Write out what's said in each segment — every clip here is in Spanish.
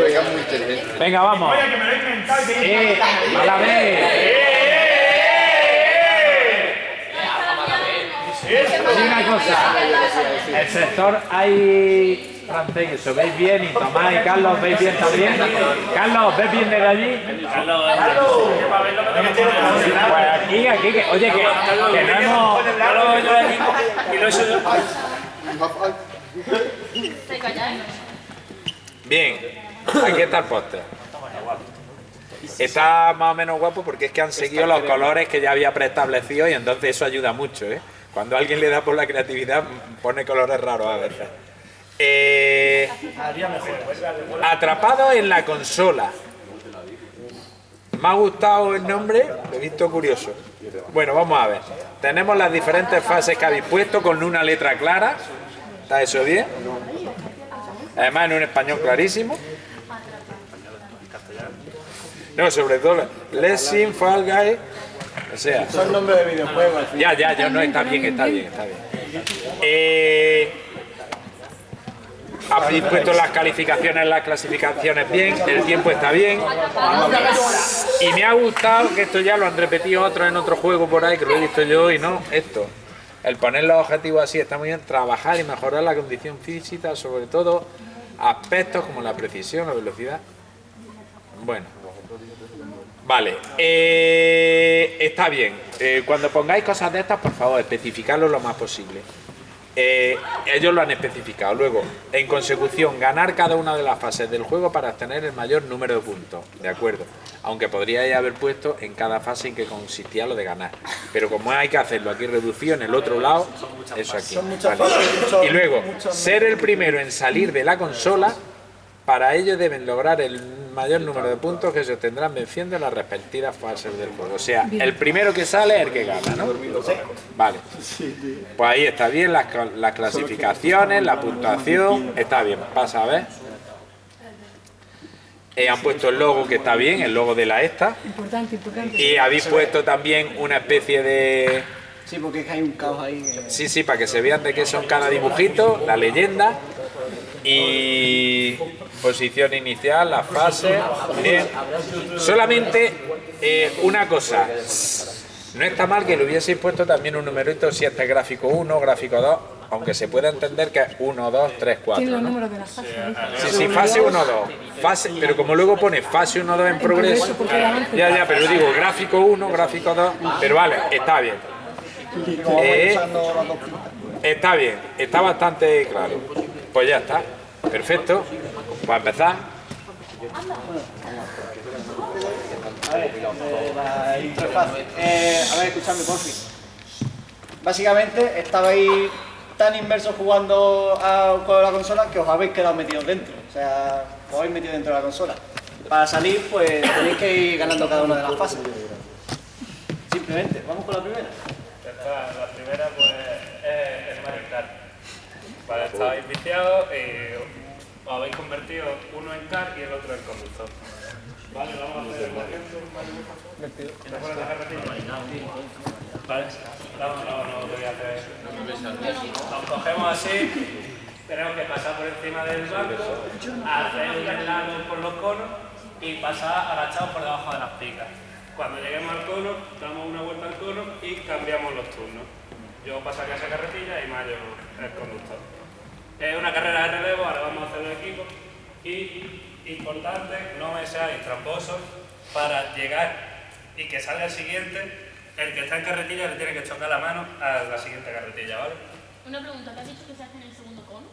Muy inteligente. Venga, vamos. Oye, que me lo he inventado y que Eh, a la vez. Hay una cosa. El sector hay francés, que os veis bien y Tomás y Carlos veis bien también. Carlos, ¿ves bien desde allí? Pues aquí, aquí, que, oye, que, que no hemos... Y lo he hecho yo. Bien, aquí está el póster. Está más o menos guapo porque es que han seguido los colores que ya había preestablecido y entonces eso ayuda mucho, ¿eh? Cuando alguien le da por la creatividad, pone colores raros a veces. Eh, atrapado en la consola. Me ha gustado el nombre, lo he visto curioso. Bueno, vamos a ver. Tenemos las diferentes fases que habéis puesto con una letra clara. ¿Está eso bien? Además en un español clarísimo. No, sobre todo Lessing, Fall Guy. O sea, Son nombres de videojuegos. ya, ya, ya, no, está bien, está bien, está bien. Eh, habéis puesto las calificaciones, las clasificaciones bien, el tiempo está bien. Y me ha gustado, que esto ya lo han repetido otros en otro juego por ahí, que lo he visto yo y no, esto. El poner los objetivos así está muy bien, trabajar y mejorar la condición física, sobre todo aspectos como la precisión, la velocidad. Bueno, Vale, eh, está bien. Eh, cuando pongáis cosas de estas, por favor, especificarlo lo más posible. Eh, ellos lo han especificado. Luego, en consecución, ganar cada una de las fases del juego para obtener el mayor número de puntos. De acuerdo. Aunque podríais haber puesto en cada fase en que consistía lo de ganar. Pero como hay que hacerlo aquí reducido en el otro lado, eso aquí. Vale. Y luego, ser el primero en salir de la consola para ello deben lograr el mayor número de puntos que se obtendrán venciendo las respectivas fases del juego. O sea, el primero que sale es el que gana, ¿no? Vale. Pues ahí está bien, las, cla- las clasificaciones, la puntuación, está bien. Pasa a ver. Eh, han puesto el logo que está bien, el logo de la esta. Importante, importante. Y habéis puesto también una especie de... Sí, porque es que hay un caos ahí. que- Sí, sí, para que se vean de qué son cada dibujito, la leyenda y posición inicial, la fase. Bien. Solamente eh, una cosa. No está mal que le hubieseis puesto también un numerito si este es gráfico 1, gráfico 2, aunque se puede entender que es 1, 2, 3, 4. Tiene los ¿no? números de las fases. ¿eh? Sí, sí, fase 1, 2. Fase, pero como luego pone fase 1, 2 en progreso. Ya, ya, pero digo gráfico 1, gráfico 2. Pero vale, está bien. Eh. Está bien, está bastante claro. Pues ya está, perfecto. Para empezar, A ver, eh, la interfaz. Eh, a ver, escuchadme, por fin. Básicamente, estabais tan inmersos jugando a, con la consola que os habéis quedado metidos dentro. O sea, os habéis metido dentro de la consola. Para salir, pues tenéis que ir ganando cada una de las fases. Simplemente, vamos con la primera. La primera pues es el Mario Kart. Vale, estabais viciados y os habéis convertido uno en kart y el otro en conductor. Vale, vamos a hacer el ejemplo. ¿Te pones la carretilla? Vale, no, no, no, lo voy a hacer. Nos cogemos así, tenemos que pasar por encima del banco, hacer un lado por los conos y pasar agachados por debajo de las picas. Cuando lleguemos al cono, damos una vuelta al cono y cambiamos los turnos. Yo paso aquí a esa carretilla y Mario el conductor. Es una carrera de relevo, ahora vamos a hacer el equipo. Y importante, no me seáis tramposos para llegar y que salga el siguiente. El que está en carretilla le tiene que chocar la mano a la siguiente carretilla, ¿vale? Una pregunta, ¿te has dicho que se hace en el segundo cono?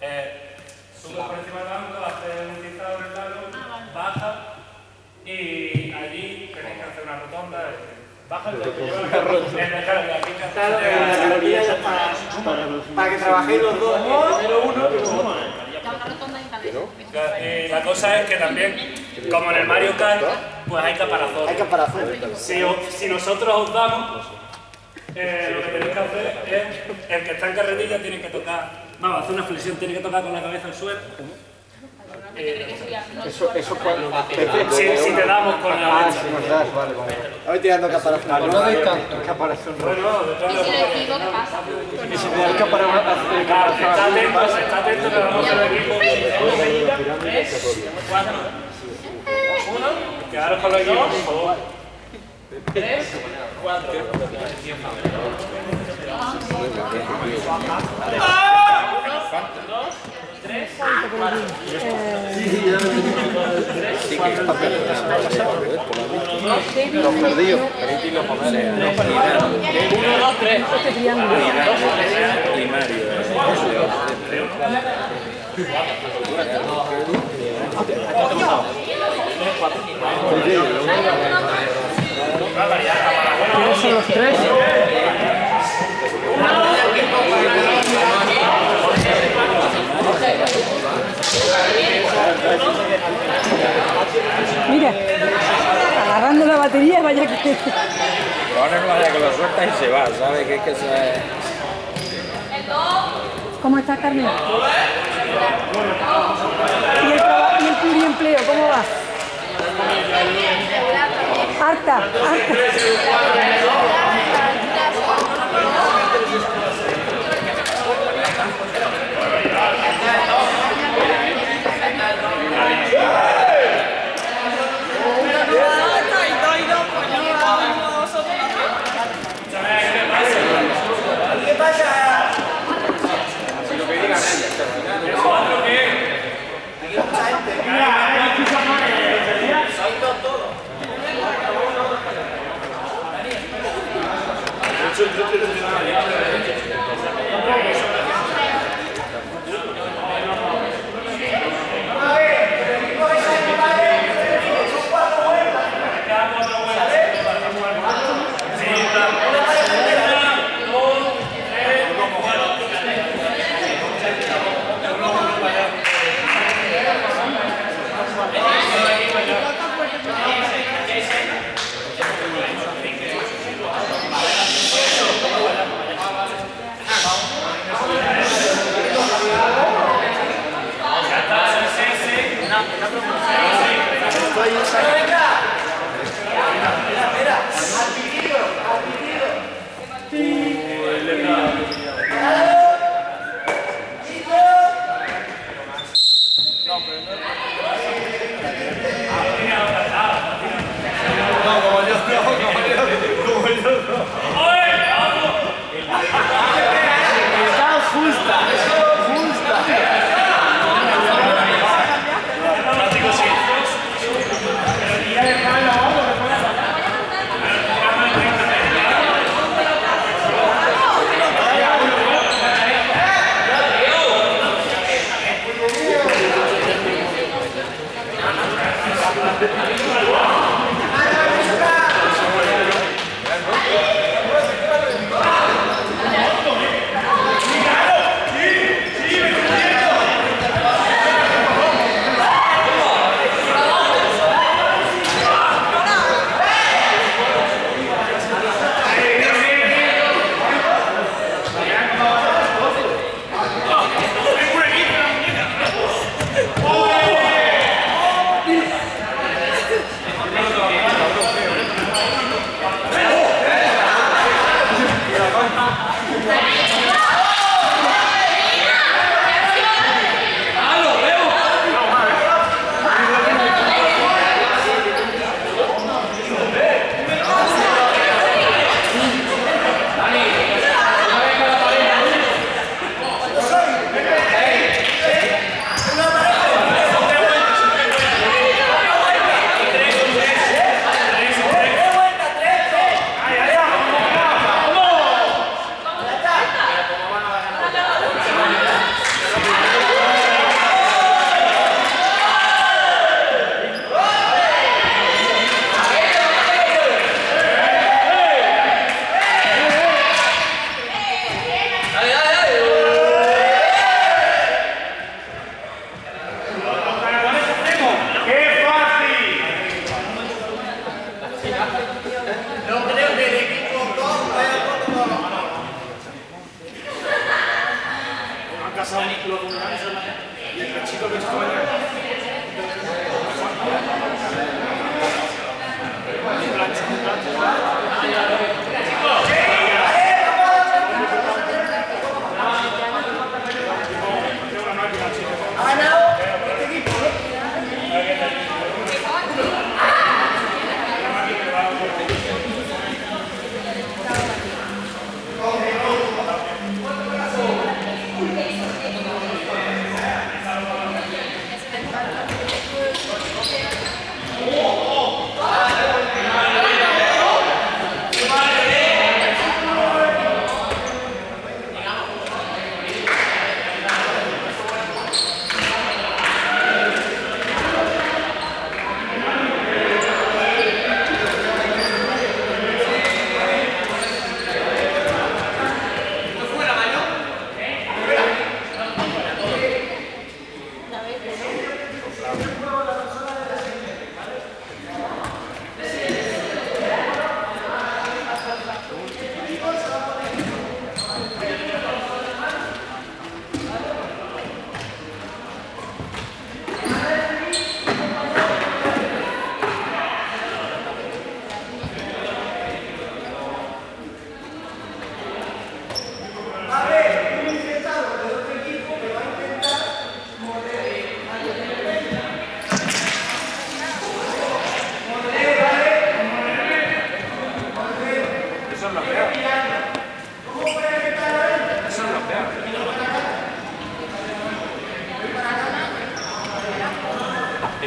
Eh, subes por encima del banco, haces un tizado en el lado, baja y allí tenéis que hacer una rotonda. eh, Baja el para, que trabajéis los dos, primero uno y luego otro. Eh, la cosa es que también, como en el Mario Kart, pues hay caparazones. Hay que parar Si, o- si nosotros os damos, eh, lo que tenéis que hacer es, el que está en carretilla tiene que tocar, vamos, hacer una flexión, tiene que tocar con la cabeza al suelo. Eso, eso cuando... Si, si te damos con la Ah, si nos das, vale, tirando caparazón. No doy tanto. Caparazón rojo. No, detrás Y de si le digo, ¿qué pasa? Y si me da el caparazón Claro, está atento, está atento que vamos a hacer el equipo. Uno, quedaros con los equipos, por favor. Los perdidos. Y Mario. Mira, vaya que... Ahora no vaya que lo suelta y se va, ¿sabes? Que es que se... ¿Cómo está Carmen? ¿Y el, y el pluriempleo, cómo va? Harta, harta. Gracias.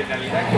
En realidad que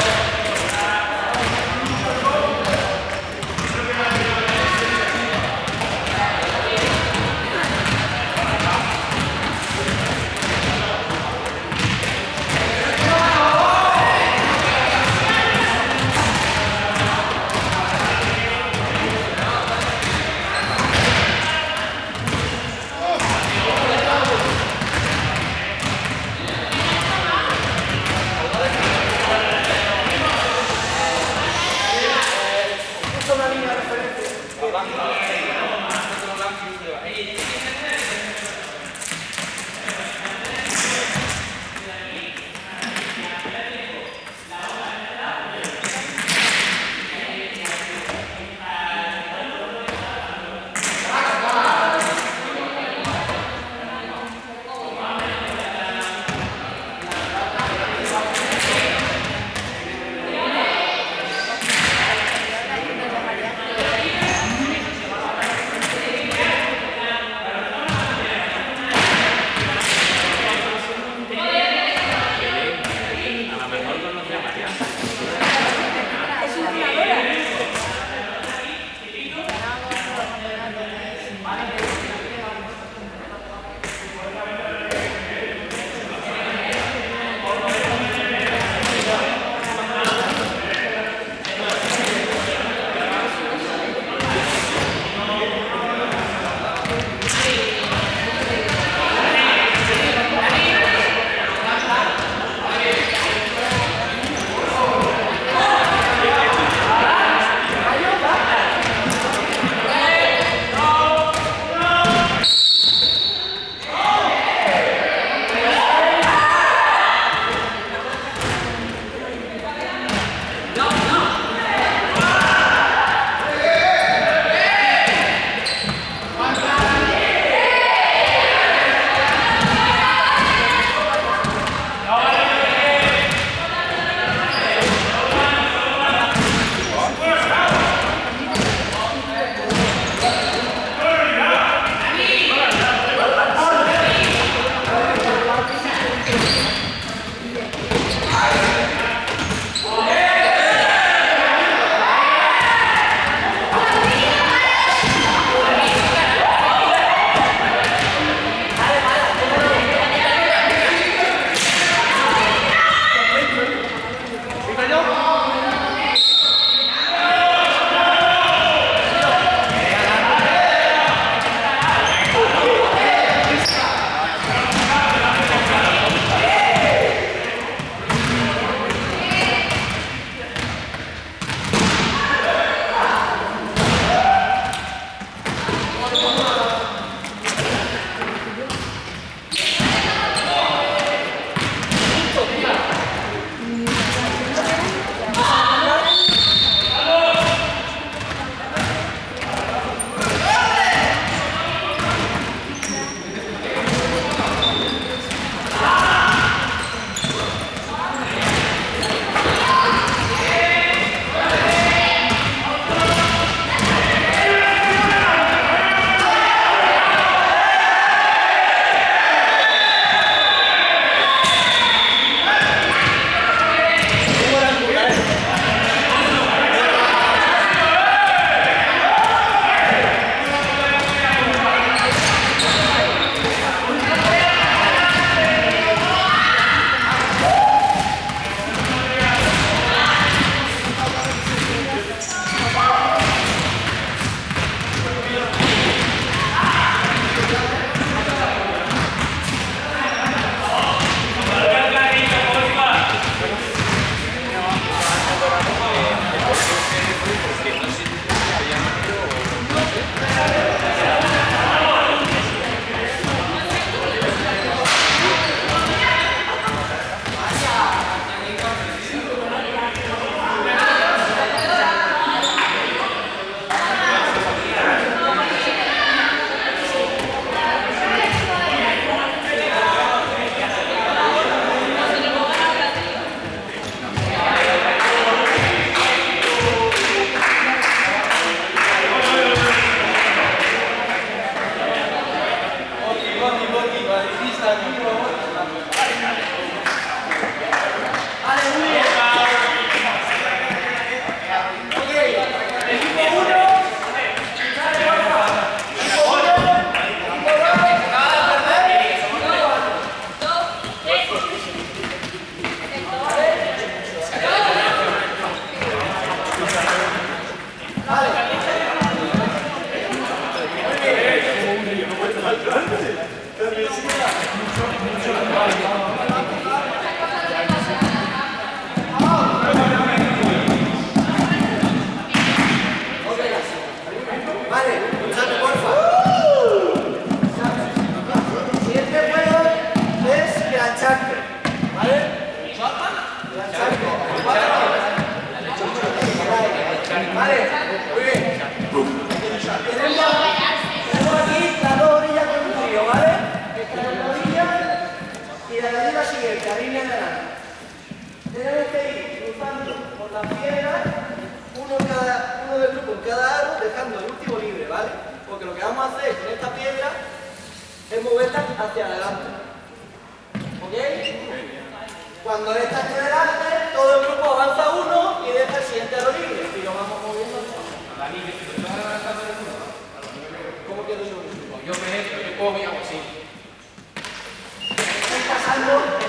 dejando el último libre, ¿vale? Porque lo que vamos a hacer con esta piedra es moverla hacia adelante. ¿Ok? Cuando esta esté adelante todo el grupo avanza uno y deja el siguiente a lo libre. Y lo vamos moviendo. ¿Cómo quiero yo? Yo, por ejemplo, yo puedo mi así. Estoy pasando